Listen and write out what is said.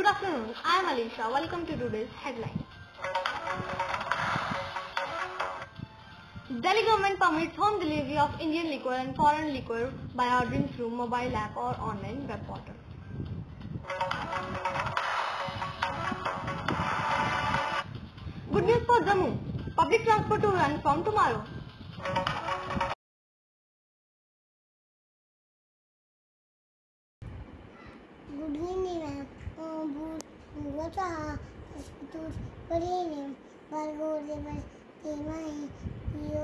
afternoon. I am Alisha. Welcome to today's headline. Delhi government permits home delivery of Indian liquor and foreign liquor by ordering through mobile app or online web portal. Good news for Jammu. Public transport to run from tomorrow. बुढ़ीनि भूगतः तस्पितुर्वरेण्यं भर्गो देवस्तेमहि धियो